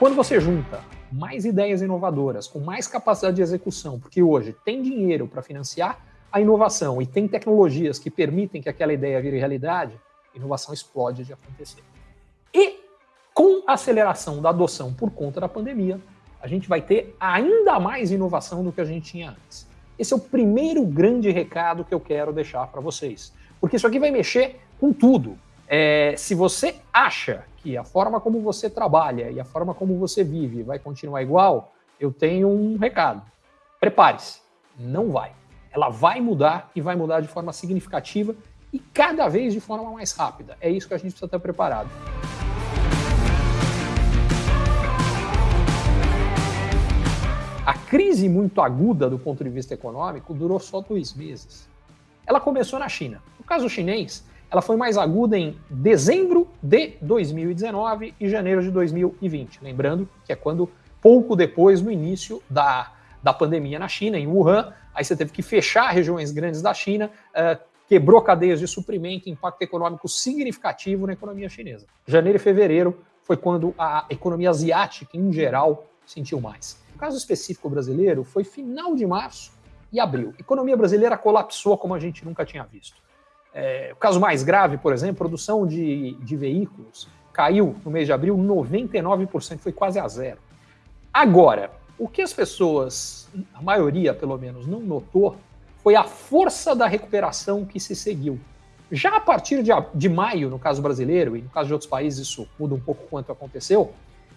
Quando você junta mais ideias inovadoras, com mais capacidade de execução, porque hoje tem dinheiro para financiar a inovação e tem tecnologias que permitem que aquela ideia vire realidade, inovação explode de acontecer. E com a aceleração da adoção por conta da pandemia, a gente vai ter ainda mais inovação do que a gente tinha antes. Esse é o primeiro grande recado que eu quero deixar para vocês. Porque isso aqui vai mexer com tudo. É, se você acha que a forma como você trabalha e a forma como você vive vai continuar igual, eu tenho um recado. Prepare-se. Não vai. Ela vai mudar e vai mudar de forma significativa e cada vez de forma mais rápida. É isso que a gente precisa estar preparado. A crise muito aguda do ponto de vista econômico durou só dois meses. Ela começou na China. No caso chinês, ela foi mais aguda em dezembro de 2019 e janeiro de 2020. Lembrando que é quando, pouco depois, no início da, da pandemia na China, em Wuhan, aí você teve que fechar regiões grandes da China, uh, quebrou cadeias de suprimento, impacto econômico significativo na economia chinesa. Janeiro e fevereiro foi quando a economia asiática, em geral, sentiu mais. No caso específico brasileiro, foi final de março e abril. A economia brasileira colapsou como a gente nunca tinha visto. É, o caso mais grave, por exemplo, produção de, de veículos caiu no mês de abril 99%, foi quase a zero. Agora, o que as pessoas, a maioria pelo menos, não notou foi a força da recuperação que se seguiu. Já a partir de, de maio, no caso brasileiro, e no caso de outros países isso muda um pouco quanto aconteceu,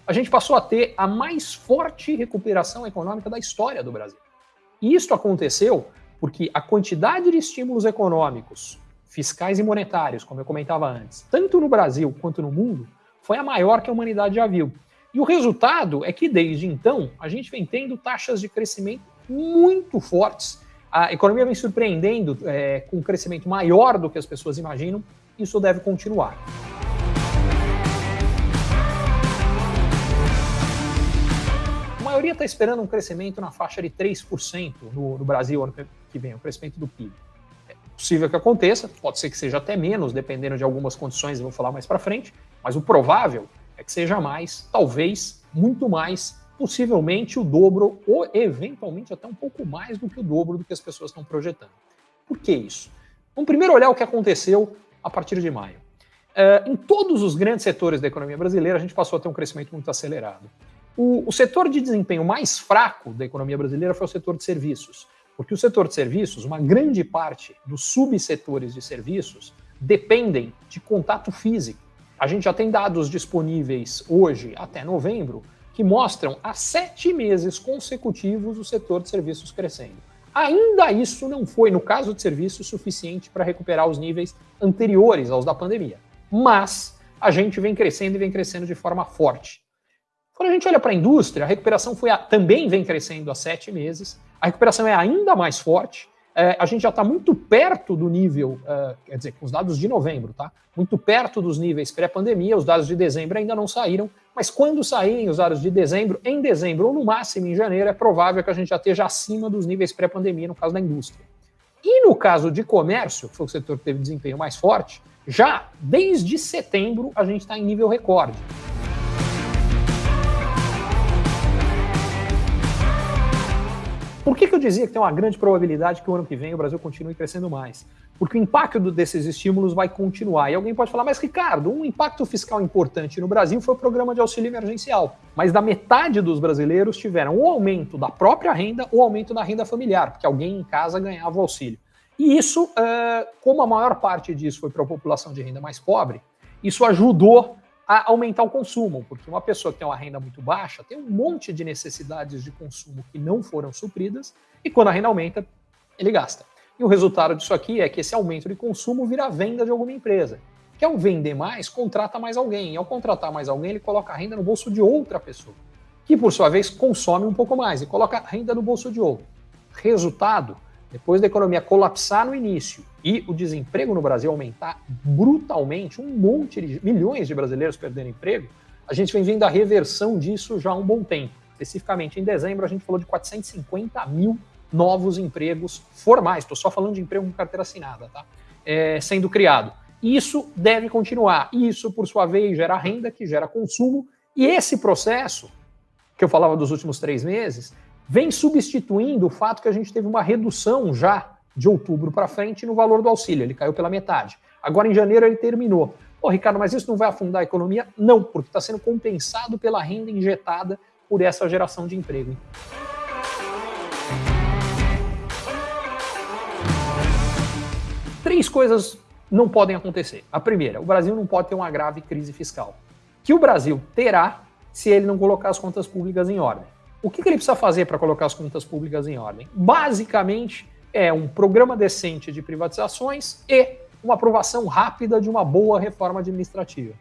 a gente passou a ter a mais forte recuperação econômica da história do Brasil. E isso aconteceu porque a quantidade de estímulos econômicos fiscais e monetários, como eu comentava antes, tanto no Brasil quanto no mundo, foi a maior que a humanidade já viu. E o resultado é que, desde então, a gente vem tendo taxas de crescimento muito fortes. A economia vem surpreendendo é, com um crescimento maior do que as pessoas imaginam. Isso deve continuar. A maioria está esperando um crescimento na faixa de 3% no, no Brasil ano que vem, o crescimento do PIB possível que aconteça, pode ser que seja até menos, dependendo de algumas condições, eu vou falar mais para frente, mas o provável é que seja mais, talvez muito mais, possivelmente o dobro ou eventualmente até um pouco mais do que o dobro do que as pessoas estão projetando. Por que isso? Vamos primeiro olhar o que aconteceu a partir de maio. Uh, em todos os grandes setores da economia brasileira, a gente passou a ter um crescimento muito acelerado. O, o setor de desempenho mais fraco da economia brasileira foi o setor de serviços. Porque o setor de serviços, uma grande parte dos subsetores de serviços dependem de contato físico. A gente já tem dados disponíveis hoje, até novembro, que mostram há sete meses consecutivos o setor de serviços crescendo. Ainda isso não foi, no caso de serviços, suficiente para recuperar os níveis anteriores aos da pandemia. Mas a gente vem crescendo e vem crescendo de forma forte. Quando a gente olha para a indústria, a recuperação foi a, também vem crescendo há sete meses, a recuperação é ainda mais forte. É, a gente já está muito perto do nível, uh, quer dizer, com os dados de novembro, tá? Muito perto dos níveis pré-pandemia, os dados de dezembro ainda não saíram, mas quando saírem os dados de dezembro, em dezembro ou no máximo em janeiro, é provável que a gente já esteja acima dos níveis pré-pandemia no caso da indústria. E no caso de comércio, que foi o setor que teve desempenho mais forte, já desde setembro a gente está em nível recorde. Por que, que eu dizia que tem uma grande probabilidade que o ano que vem o Brasil continue crescendo mais? Porque o impacto desses estímulos vai continuar. E alguém pode falar, mas Ricardo, um impacto fiscal importante no Brasil foi o programa de auxílio emergencial. Mas da metade dos brasileiros tiveram o aumento da própria renda ou aumento da renda familiar, porque alguém em casa ganhava o auxílio. E isso, como a maior parte disso foi para a população de renda mais pobre, isso ajudou a aumentar o consumo, porque uma pessoa que tem uma renda muito baixa tem um monte de necessidades de consumo que não foram supridas, e quando a renda aumenta, ele gasta. E o resultado disso aqui é que esse aumento de consumo vira venda de alguma empresa. Que ao vender mais, contrata mais alguém. E ao contratar mais alguém, ele coloca a renda no bolso de outra pessoa, que por sua vez consome um pouco mais e coloca a renda no bolso de outro. Resultado, depois da economia colapsar no início e o desemprego no Brasil aumentar brutalmente, um monte de milhões de brasileiros perdendo emprego, a gente vem vendo a reversão disso já há um bom tempo. Especificamente em dezembro, a gente falou de 450 mil novos empregos formais. Estou só falando de emprego com carteira assinada, tá? É, sendo criado. Isso deve continuar. Isso, por sua vez, gera renda, que gera consumo E esse processo, que eu falava dos últimos três meses, vem substituindo o fato que a gente teve uma redução já de outubro para frente no valor do auxílio, ele caiu pela metade. Agora em janeiro ele terminou. Pô, Ricardo, mas isso não vai afundar a economia? Não, porque está sendo compensado pela renda injetada por essa geração de emprego. Três coisas não podem acontecer. A primeira, o Brasil não pode ter uma grave crise fiscal. Que o Brasil terá se ele não colocar as contas públicas em ordem. O que, que ele precisa fazer para colocar as contas públicas em ordem? Basicamente, é um programa decente de privatizações e uma aprovação rápida de uma boa reforma administrativa.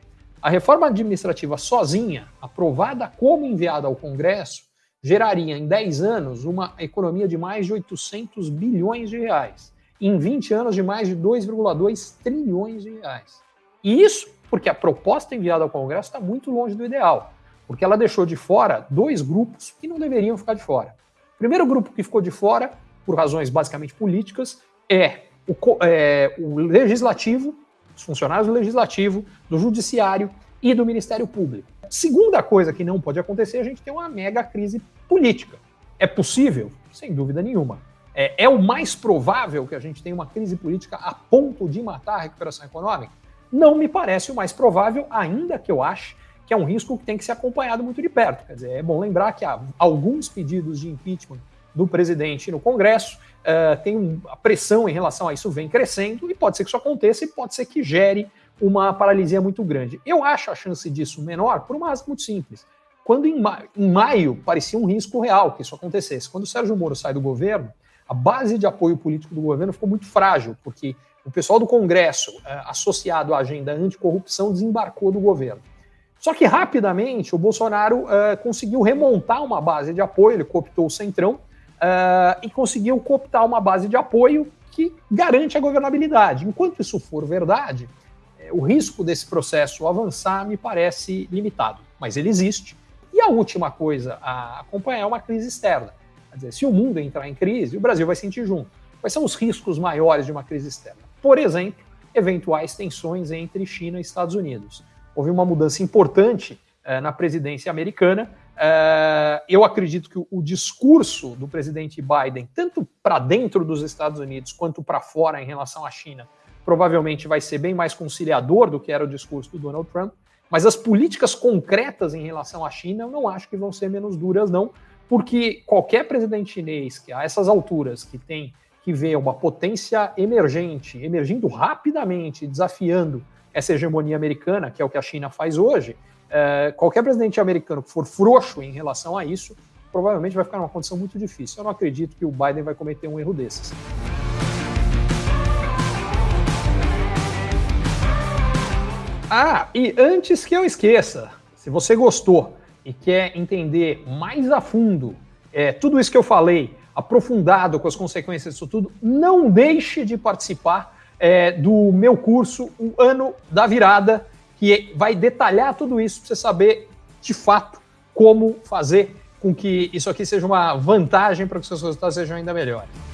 A reforma administrativa sozinha, aprovada como enviada ao Congresso, geraria em 10 anos uma economia de mais de 800 bilhões de reais, em 20 anos de mais de 2,2 trilhões de reais. E isso porque a proposta enviada ao Congresso está muito longe do ideal, porque ela deixou de fora dois grupos que não deveriam ficar de fora. O primeiro grupo que ficou de fora, por razões basicamente políticas, é o, é, o legislativo dos funcionários do legislativo, do judiciário e do Ministério Público. Segunda coisa que não pode acontecer, a gente tem uma mega crise política. É possível? Sem dúvida nenhuma. É, é o mais provável que a gente tenha uma crise política a ponto de matar a recuperação econômica? Não me parece o mais provável, ainda que eu ache que é um risco que tem que ser acompanhado muito de perto. Quer dizer, é bom lembrar que há alguns pedidos de impeachment do presidente no Congresso, uh, tem um, a pressão em relação a isso vem crescendo e pode ser que isso aconteça e pode ser que gere uma paralisia muito grande. Eu acho a chance disso menor por uma razão muito simples. Quando em, em maio parecia um risco real que isso acontecesse, quando o Sérgio Moro sai do governo, a base de apoio político do governo ficou muito frágil, porque o pessoal do Congresso, uh, associado à agenda anticorrupção, desembarcou do governo. Só que rapidamente o Bolsonaro uh, conseguiu remontar uma base de apoio, ele cooptou o Centrão, uh, e conseguiu cooptar uma base de apoio que garante a governabilidade. Enquanto isso for verdade, eh, o risco desse processo avançar me parece limitado, mas ele existe. E a última coisa a acompanhar é uma crise externa. Quer dizer, se o mundo entrar em crise, o Brasil vai sentir junto. Quais são os riscos maiores de uma crise externa? Por exemplo, eventuais tensões entre China e Estados Unidos. Houve uma mudança importante eh, na presidência americana é, eu acredito que o, discurso do presidente Biden, tanto para dentro dos Estados Unidos quanto para fora em relação à China, provavelmente vai ser bem mais conciliador do que era o discurso do Donald Trump. Mas as políticas concretas em relação à China, eu não acho que vão ser menos duras, não, porque qualquer presidente chinês que a essas alturas que tem que ver uma potência emergente, emergindo rapidamente, desafiando essa hegemonia americana, que é o que a China faz hoje, é, qualquer presidente americano que for frouxo em relação a isso, provavelmente vai ficar numa condição muito difícil. Eu não acredito que o Biden vai cometer um erro desses. Ah, e antes que eu esqueça, se você gostou e quer entender mais a fundo é, tudo isso que eu falei, aprofundado com as consequências disso tudo, não deixe de participar é, do meu curso, O Ano da Virada, que vai detalhar tudo isso para você saber de fato como fazer com que isso aqui seja uma vantagem para que seus resultados sejam ainda melhores.